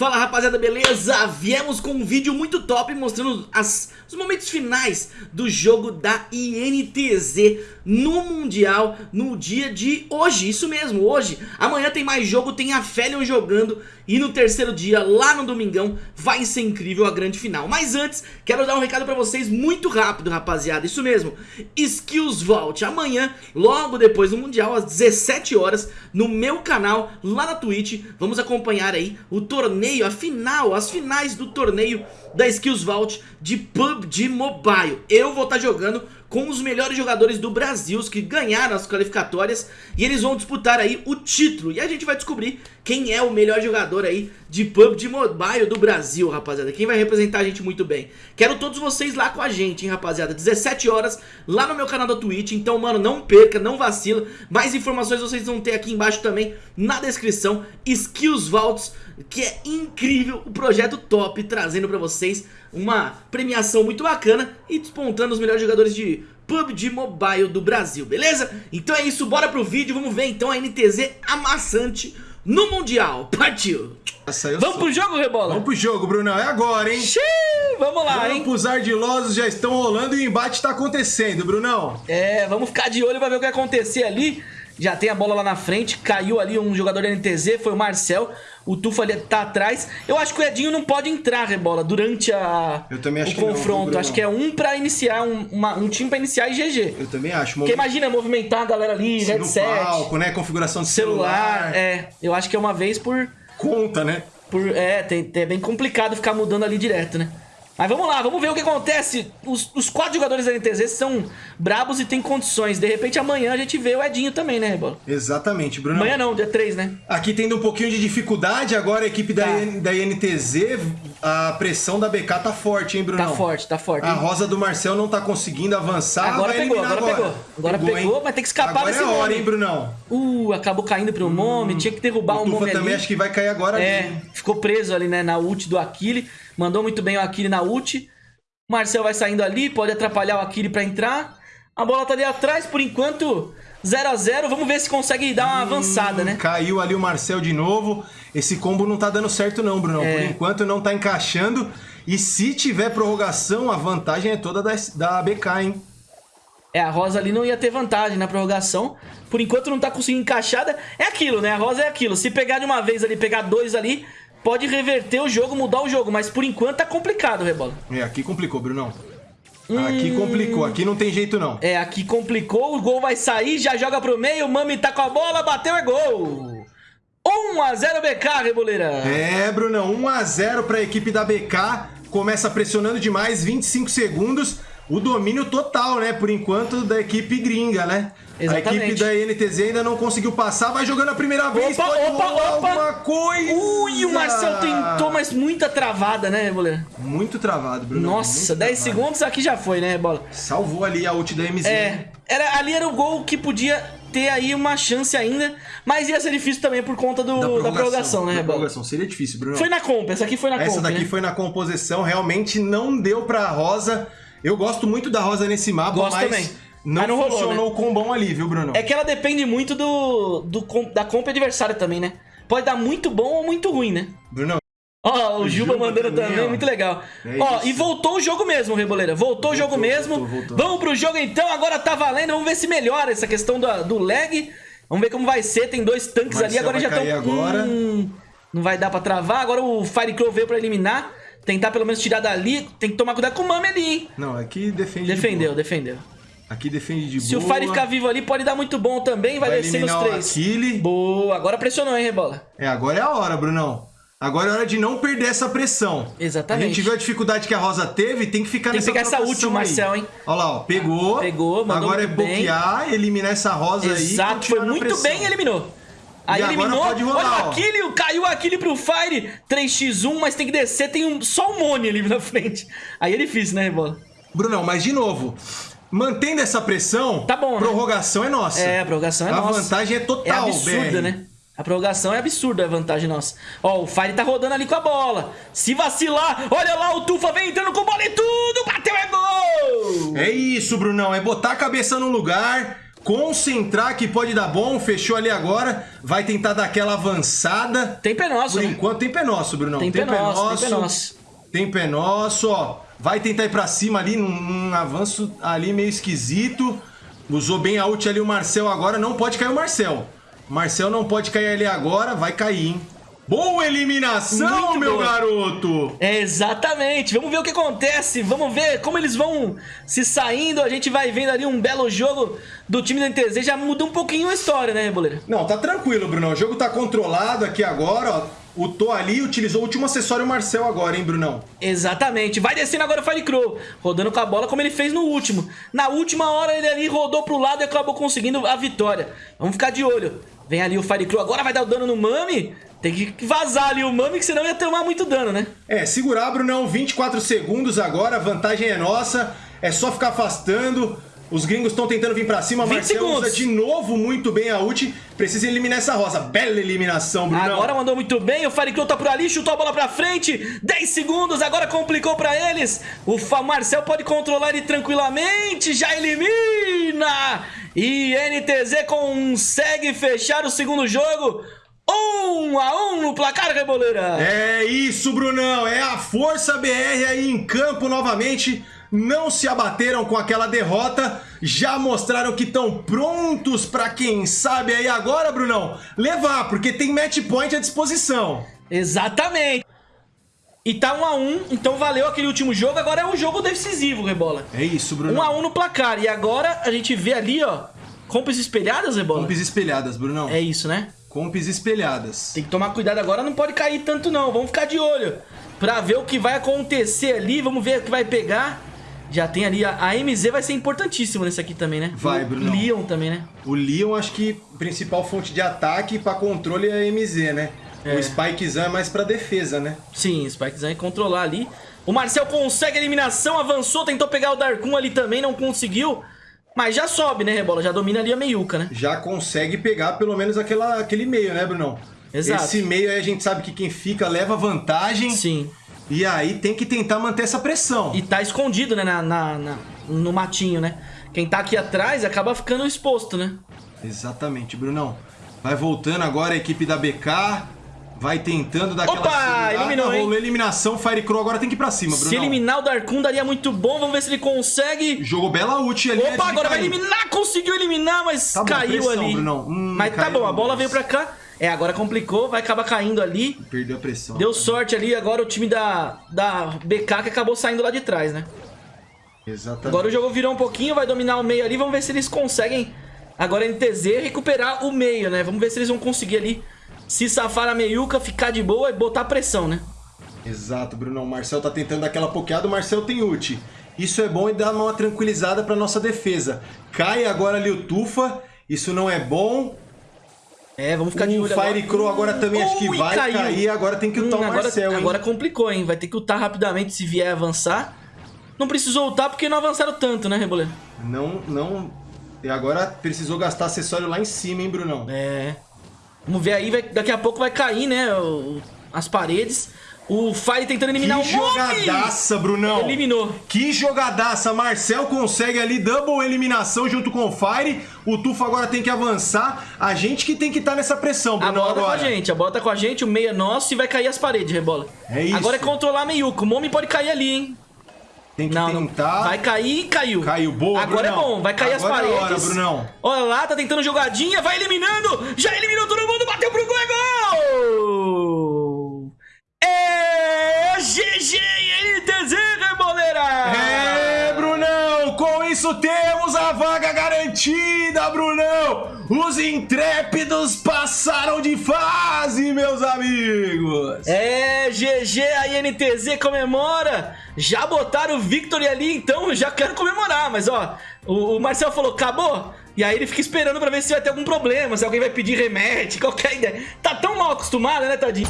Fala rapaziada, beleza? Viemos com um vídeo muito top mostrando as, os momentos finais do jogo da INTZ no Mundial no dia de hoje, isso mesmo, hoje. Amanhã tem mais jogo, tem a Felion jogando e no terceiro dia, lá no Domingão, vai ser incrível a grande final. Mas antes, quero dar um recado pra vocês muito rápido, rapaziada, isso mesmo. Skills Vault, amanhã, logo depois do Mundial, às 17 horas, no meu canal, lá na Twitch, vamos acompanhar aí o torneio, a final, as finais do torneio da Skills Vault de PUBG Mobile. Eu vou estar tá jogando com os melhores jogadores do Brasil, os que ganharam as qualificatórias, e eles vão disputar aí o título. E a gente vai descobrir quem é o melhor jogador aí de PUBG Mobile do Brasil, rapaziada. Quem vai representar a gente muito bem. Quero todos vocês lá com a gente, hein, rapaziada. 17 horas, lá no meu canal da Twitch. Então, mano, não perca, não vacila. Mais informações vocês vão ter aqui embaixo também, na descrição. Skills Vaults, que é incrível, o projeto top, trazendo pra vocês uma premiação muito bacana e despontando os melhores jogadores de PUBG Mobile do Brasil, beleza? Então é isso, bora pro vídeo, vamos ver então a NTZ amassante no Mundial, partiu! Vamos pro jogo, Rebola? Vamos pro jogo, Brunão, é agora, hein? Xiii, vamos lá, hein? Os ardilosos já estão rolando e o embate tá acontecendo, Brunão. É, vamos ficar de olho pra ver o que vai acontecer ali. Já tem a bola lá na frente, caiu ali um jogador NTZ, foi o Marcel. O Tufa ali tá atrás. Eu acho que o Edinho não pode entrar, Rebola, durante a, o confronto. Não, acho que é um pra iniciar, um, uma, um time pra iniciar e GG. Eu também acho. Porque imagina movimentar a galera ali, Sim, headset. Palco, né? Configuração de celular. celular. É, eu acho que é uma vez por... Conta, né? Por, é, tem, é bem complicado ficar mudando ali direto, né? Mas vamos lá, vamos ver o que acontece. Os, os quatro jogadores da NTZ são brabos e têm condições. De repente amanhã a gente vê o Edinho também, né, Rebola? Exatamente, Bruno. Amanhã não, dia 3, né? Aqui tendo um pouquinho de dificuldade, agora a equipe da, tá. da INTZ, a pressão da BK tá forte, hein, Bruno? Tá forte, tá forte. A rosa do Marcel não tá conseguindo avançar. Agora pegou, agora, agora, pegou. Agora pegou, pegou vai ter que escapar agora desse é hora, hein, Brunão? Uh, acabou caindo pro hum, Momi, tinha que derrubar o, o Momi também acho que vai cair agora É, ali. ficou preso ali, né, na ult do Akili. Mandou muito bem o Akili na ult. O Marcel vai saindo ali, pode atrapalhar o Akiri pra entrar. A bola tá ali atrás, por enquanto 0 a 0 Vamos ver se consegue dar uma avançada, né? Caiu ali o Marcel de novo. Esse combo não tá dando certo não, Bruno. É. Por enquanto não tá encaixando. E se tiver prorrogação, a vantagem é toda da, da BK, hein? É, a Rosa ali não ia ter vantagem na prorrogação. Por enquanto não tá conseguindo encaixada. É aquilo, né? A Rosa é aquilo. Se pegar de uma vez ali, pegar dois ali, pode reverter o jogo, mudar o jogo, mas por enquanto tá complicado, Rebola. É, aqui complicou, Brunão. Hum... Aqui complicou, aqui não tem jeito não. É, aqui complicou, o gol vai sair, já joga pro meio, Mami tá com a bola, bateu, é gol! 1x0 BK, Reboleira. É, Brunão, 1x0 pra equipe da BK, começa pressionando demais, 25 segundos, o domínio total, né, por enquanto, da equipe gringa, né? Exatamente. A equipe da NTZ ainda não conseguiu passar, vai jogando a primeira vez, opa, pode opa, opa. alguma coisa. Ui, o Marcel tentou, mas muita travada, né, Boleiro? Muito travado, Bruno. Nossa, 10 segundos aqui já foi, né, Bola? Salvou ali a ult da MZ. É, era, ali era o gol que podia ter aí uma chance ainda, mas ia ser difícil também por conta do, da, prorrogação, da prorrogação né, da prorrogação. Seria difícil, Bruno. Foi na comp, essa aqui foi na essa comp, Essa daqui né? foi na composição, realmente não deu pra Rosa. Eu gosto muito da Rosa nesse mapa, gosto mas... Também não, não funcionou rolou, né? o combão ali, viu, Bruno? É que ela depende muito do, do da comp adversária também, né? Pode dar muito bom ou muito ruim, né? Bruno. Ó, o, Juba, Juba mandando também, também muito legal. É ó, isso. e voltou o jogo mesmo, Reboleira. Voltou, voltou o jogo mesmo. Voltou, voltou. Vamos pro jogo então, agora tá valendo. Vamos ver se melhora essa questão do, do lag. Vamos ver como vai ser. Tem dois tanques Marcel ali, agora já estão. Agora. Hum, não vai dar pra travar. Agora o Firecrow veio pra eliminar. Tentar pelo menos tirar dali. Tem que tomar cuidado com o Mami ali, hein? Não, aqui defende. Defendeu, de defendeu. Aqui defende de Se boa. Se o Fire ficar vivo ali, pode dar muito bom também. Vai, vai descer nos três. Aquile. Boa. Agora pressionou, hein, Rebola? É, agora é a hora, Brunão. Agora é hora de não perder essa pressão. Exatamente. A gente viu a dificuldade que a Rosa teve, tem que ficar tem nessa Tem que pegar essa última, Marcel, hein? Olha lá, ó, pegou. Pegou, mandou Agora é bloquear, bem. eliminar essa Rosa Exato, aí. Exato, foi muito bem eliminou. Aí e eliminou, pode rolar, olha o Aquile, caiu o Aquile pro Fire, 3x1, mas tem que descer, tem um, só um Mone ali na frente. Aí é difícil, né, Rebola? Brunão, mas de novo, Mantendo essa pressão, tá bom, né? prorrogação é nossa. É, a prorrogação é a nossa. A vantagem é total, É absurda, BR. né? A prorrogação é absurda a vantagem nossa. Ó, o Fire tá rodando ali com a bola. Se vacilar, olha lá, o Tufa vem entrando com bola e tudo, bateu é gol! É isso, Brunão, é botar a cabeça no lugar, concentrar que pode dar bom, fechou ali agora, vai tentar dar aquela avançada. Tem pé nosso, Por né? enquanto tem pé nosso, Brunão. Tem, tem pé, pé nosso, tem pé nosso. Tem pé nosso, ó. Vai tentar ir pra cima ali, num, num avanço ali meio esquisito. Usou bem a ult ali o Marcel agora, não pode cair o Marcel. Marcel não pode cair ali agora, vai cair, hein? Boa eliminação, Muito meu boa. garoto! É, exatamente. Vamos ver o que acontece. Vamos ver como eles vão se saindo. A gente vai vendo ali um belo jogo do time da NTZ. Já muda um pouquinho a história, né, Reboleiro? Não, tá tranquilo, Bruno. O jogo tá controlado aqui agora, ó. O Tô ali utilizou o último acessório Marcel agora, hein, Brunão? Exatamente. Vai descendo agora o Firecrow, rodando com a bola como ele fez no último. Na última hora ele ali rodou pro lado e acabou conseguindo a vitória. Vamos ficar de olho. Vem ali o Firecrow, agora vai dar o dano no Mami. Tem que vazar ali o Mami, que senão ia tomar muito dano, né? É, segurar, Brunão, 24 segundos agora, a vantagem é nossa. É só ficar afastando. Os gringos estão tentando vir pra cima. Marcelo usa de novo muito bem a ult. Precisa eliminar essa rosa. Bela eliminação, Bruno. Agora mandou muito bem. O Firecrow tá por ali, chutou a bola pra frente. 10 segundos, agora complicou pra eles. O Marcel pode controlar ele tranquilamente. Já elimina. E NTZ consegue fechar o segundo jogo. Um a um no placar, Reboleira. É isso, Brunão. É a Força BR aí em campo novamente não se abateram com aquela derrota, já mostraram que estão prontos para quem sabe aí agora, Brunão, levar, porque tem match point à disposição. Exatamente. E tá 1 um a 1 um, então valeu aquele último jogo, agora é um jogo decisivo, Rebola. É isso, Bruno. 1 um a 1 um no placar, e agora a gente vê ali, ó, compras espelhadas, Rebola? Compras espelhadas, Brunão. É isso, né? Compras espelhadas. Tem que tomar cuidado agora, não pode cair tanto não, vamos ficar de olho. Pra ver o que vai acontecer ali, vamos ver o que vai pegar. Já tem ali, a, a MZ vai ser importantíssimo nesse aqui também, né? Vai, Bruno. O Leon também, né? O Leon, acho que principal fonte de ataque para controle é a MZ, né? É. O Spikezão é mais pra defesa, né? Sim, o Spikezão é controlar ali. O Marcel consegue a eliminação, avançou, tentou pegar o Darkun ali também, não conseguiu. Mas já sobe, né, Rebola? Já domina ali a meiuca, né? Já consegue pegar pelo menos aquela, aquele meio, né, Brunão? Exato. Esse meio aí a gente sabe que quem fica leva vantagem. Sim. E aí tem que tentar manter essa pressão. E tá escondido, né, na, na, na, no matinho, né? Quem tá aqui atrás acaba ficando exposto, né? Exatamente, Brunão. Vai voltando agora a equipe da BK. Vai tentando dar Opa, aquela eliminou, Rolou eliminação, Firecrow agora tem que ir pra cima, Bruno. Se eliminar o Darkun daria muito bom, vamos ver se ele consegue. Jogou bela ult ali. Opa, agora vai eliminar, conseguiu eliminar, mas tá caiu pressão, ali. Hum, mas tá bom, a bola veio pra cá. É, agora complicou, vai acabar caindo ali. Perdeu a pressão. Deu sorte ali, agora o time da, da BK que acabou saindo lá de trás, né? Exatamente. Agora o jogo virou um pouquinho, vai dominar o meio ali, vamos ver se eles conseguem, agora NTZ, recuperar o meio, né? Vamos ver se eles vão conseguir ali se safar a meiuca, ficar de boa e botar pressão, né? Exato, Bruno. O Marcel tá tentando dar aquela pokeada, o Marcel tem ult. Isso é bom e dá uma tranquilizada pra nossa defesa. Cai agora ali o Tufa, isso não é bom. É, vamos ficar de olho agora. Fire Crow agora também acho que vai caiu. cair, agora tem que ultar hum, o agora, Marcel, hein? Agora complicou, hein? Vai ter que ultar rapidamente se vier avançar. Não precisou ultar porque não avançaram tanto, né, Reboleiro? Não, não... E agora precisou gastar acessório lá em cima, hein, Brunão? É. Vamos ver aí, vai, daqui a pouco vai cair, né, o, as paredes. O Fire tentando eliminar que o Que jogadaça, Brunão. Eliminou. Que jogadaça. Marcel consegue ali double eliminação junto com o Fire. O Tufo agora tem que avançar. A gente que tem que estar tá nessa pressão, Brunão, A bola agora. tá com a gente. A bola tá com a gente. O meio é nosso e vai cair as paredes, Rebola. É isso. Agora é controlar a meiuca. O Momi pode cair ali, hein. Tem que não, tentar. Não. Vai cair e caiu. Caiu, boa, Agora é Brunão. é bom, vai cair Agora as paredes. É hora, Brunão. Olha lá, tá tentando jogadinha, vai eliminando. Já eliminou todo temos a vaga garantida, Brunão! Os intrépidos passaram de fase, meus amigos! É, GG, a INTZ comemora! Já botaram o Victory ali, então já quero comemorar, mas ó, o, o Marcel falou, acabou? E aí ele fica esperando pra ver se vai ter algum problema, se alguém vai pedir remédio, qualquer ideia. Tá tão mal acostumado, né, tadinho?